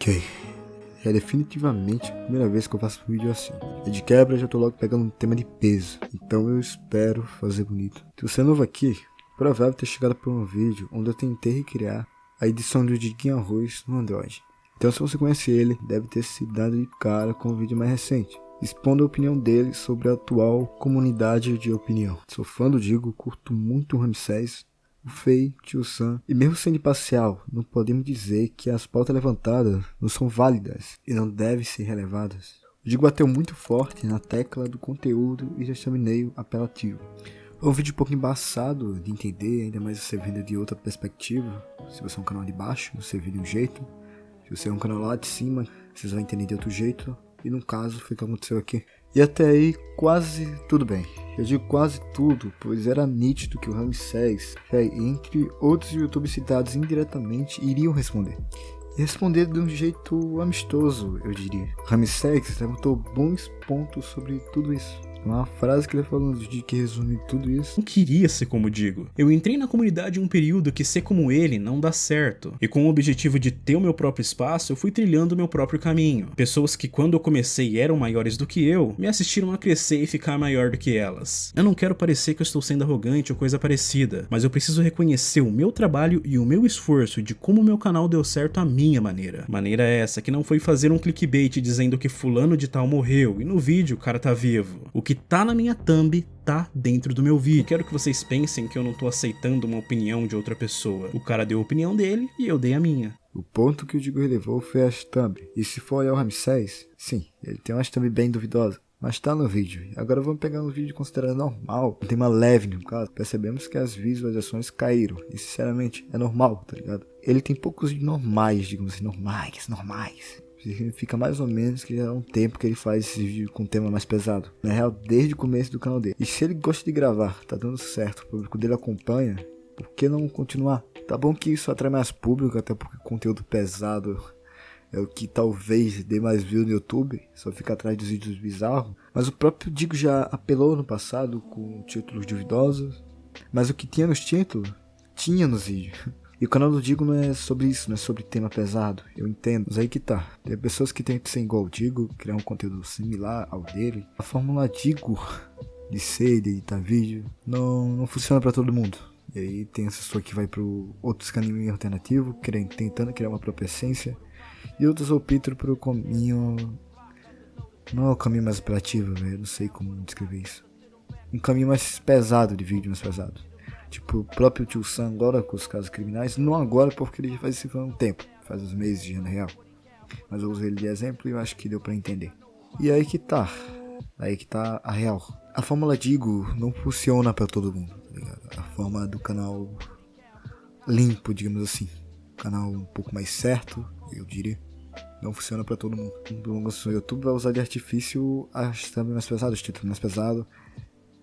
Ok. É definitivamente a primeira vez que eu faço um vídeo assim. E de quebra já tô logo pegando um tema de peso. Então eu espero fazer bonito. Se você é novo aqui, provável ter chegado por um vídeo onde eu tentei recriar a edição do Diguinho Arroz no Android. Então se você conhece ele, deve ter se dado de cara com o vídeo mais recente. Expondo a opinião dele sobre a atual comunidade de opinião. Sou fã do Digo, curto muito o Ramsés, o Fei, Tio Sam, e mesmo sendo imparcial, não podemos dizer que as pautas levantadas não são válidas e não devem ser relevadas. O Digo bateu muito forte na tecla do conteúdo e já thumbnail apelativo. É um vídeo um pouco embaçado de entender, ainda mais você vendo de outra perspectiva. Se você é um canal de baixo, você vê de um jeito. Se você é um canal lá de cima, vocês vão entender de outro jeito. E no caso, foi o que aconteceu aqui. E até aí, quase tudo bem. Eu digo quase tudo, pois era nítido que o Ramsés, entre outros youtubers citados indiretamente, iriam responder. E responder de um jeito amistoso, eu diria. Ramsés levantou bons pontos sobre tudo isso. Uma frase que ele falou de que resume tudo isso. Não queria ser como digo. Eu entrei na comunidade em um período que ser como ele não dá certo. E com o objetivo de ter o meu próprio espaço, eu fui trilhando o meu próprio caminho. Pessoas que quando eu comecei eram maiores do que eu, me assistiram a crescer e ficar maior do que elas. Eu não quero parecer que eu estou sendo arrogante ou coisa parecida, mas eu preciso reconhecer o meu trabalho e o meu esforço de como o meu canal deu certo à minha maneira. Maneira essa que não foi fazer um clickbait dizendo que fulano de tal morreu e no vídeo o cara tá vivo. O que que tá na minha thumb tá dentro do meu vídeo. Quero que vocês pensem que eu não tô aceitando uma opinião de outra pessoa. O cara deu a opinião dele e eu dei a minha. O ponto que o Digo relevou foi a thumb. E se for olhar o Ramsés, sim, ele tem uma thumb bem duvidosa. Mas tá no vídeo. Agora vamos pegar um vídeo considerado normal. Tem uma leve no caso. Percebemos que as visualizações caíram. E sinceramente, é normal, tá ligado? Ele tem poucos normais, digamos assim, normais, normais. Significa mais ou menos que já é um tempo que ele faz esse vídeo com tema mais pesado. Na real, desde o começo do canal dele. E se ele gosta de gravar, tá dando certo, o público dele acompanha, por que não continuar? Tá bom que isso atrai mais público, até porque conteúdo pesado é o que talvez dê mais view no YouTube, só fica atrás dos vídeos bizarros. Mas o próprio Digo já apelou no passado com títulos duvidosos. Mas o que tinha nos títulos, tinha nos vídeos. E o canal do Digo não é sobre isso, não é sobre tema pesado. Eu entendo, mas aí que tá. Tem pessoas que tentam ser igual o Digo, criar um conteúdo similar ao dele. A fórmula Digo de ser, de editar vídeo, não, não funciona para todo mundo. E aí tem essa pessoa que vai pro outros caminhos alternativos, querendo, tentando criar uma própria essência. E outros optam pro caminho... Não é o caminho mais apelativo, velho. Não sei como descrever isso. Um caminho mais pesado de vídeo, mais pesado. Tipo, o próprio tio Sam agora com os casos criminais, não agora porque ele já faz isso há um tempo, faz uns meses de ano real. Mas eu usei ele de exemplo e eu acho que deu para entender. E aí que tá, aí que tá a real. A fórmula Digo não funciona para todo mundo, tá ligado? A forma do canal limpo, digamos assim. canal um pouco mais certo, eu diria. Não funciona para todo mundo. O YouTube vai usar de artifício as também mais pesadas, os títulos mais pesados,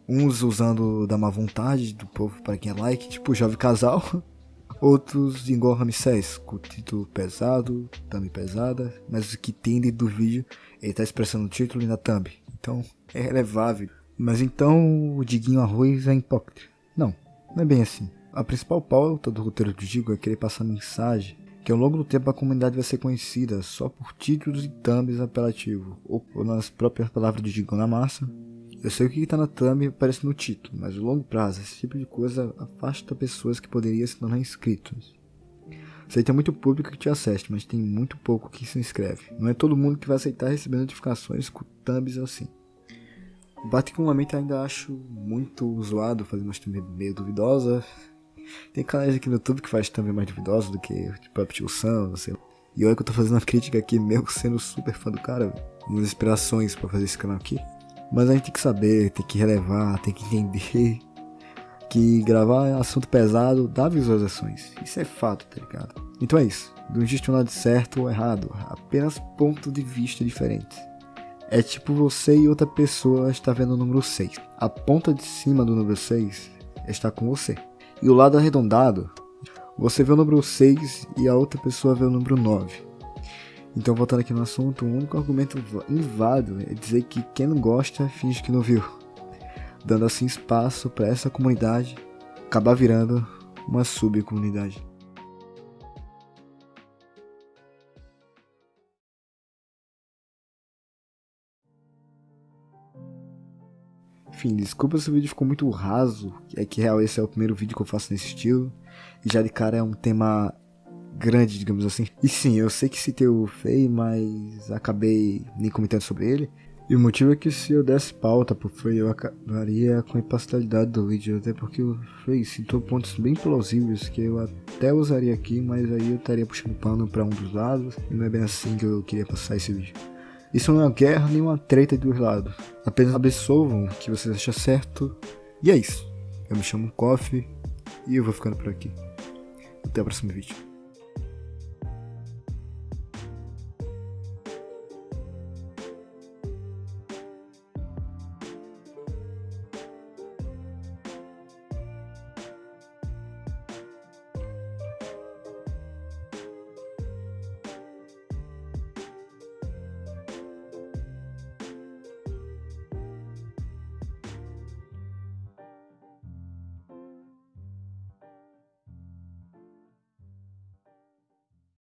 Uns usando da má vontade do povo para quem é like, tipo Jovem Casal. Outros igual Ramsés, com título pesado, thumb pesada, mas o que tem dentro do vídeo, ele tá expressando o título e na thumb. Então, é relevável. Mas então o Diguinho Arroz é hipócrita. Não, não é bem assim. A principal pauta do roteiro do Digo é querer passar mensagem que ao longo do tempo a comunidade vai ser conhecida só por títulos e thumbs apelativos, ou, ou nas próprias palavras do Digo na massa, eu sei o que está na thumb aparece no título, mas a longo prazo esse tipo de coisa afasta pessoas que poderiam se tornar inscritos. Sei tem muito público que te assiste, mas tem muito pouco que se inscreve. Não é todo mundo que vai aceitar receber notificações com thumbs assim. Particularmente ainda acho muito zoado fazer umas thumb meio duvidosa. Tem canais aqui no YouTube que faz thumb mais duvidosa do que o próprio Tio Sam, sei lá. E olha que eu tô fazendo uma crítica aqui, mesmo sendo super fã do cara, umas inspirações para fazer esse canal aqui. Mas a gente tem que saber, tem que relevar, tem que entender que gravar assunto pesado dá visualizações. Isso é fato, tá ligado? Então é isso. Não existe um lado certo ou errado, apenas pontos de vista diferentes. É tipo você e outra pessoa está vendo o número 6. A ponta de cima do número 6 está com você. E o lado arredondado, você vê o número 6 e a outra pessoa vê o número 9. Então, voltando aqui no assunto, o único argumento inválido é dizer que quem não gosta finge que não viu, dando assim espaço para essa comunidade acabar virando uma subcomunidade. Enfim, desculpa se o vídeo ficou muito raso, é que real esse é o primeiro vídeo que eu faço nesse estilo, e já de cara é um tema grande, digamos assim. E sim, eu sei que citei o Fei, mas acabei nem comentando sobre ele. E o motivo é que se eu desse pauta pro Frey, eu acabaria com a imparcialidade do vídeo, até porque o Frey citou pontos bem plausíveis que eu até usaria aqui, mas aí eu estaria puxando pano para um dos lados, e não é bem assim que eu queria passar esse vídeo. Isso não é uma guerra nem uma treta dos lados, apenas absolvam o que vocês acham certo, e é isso. Eu me chamo Coffee, e eu vou ficando por aqui. Até o próximo vídeo.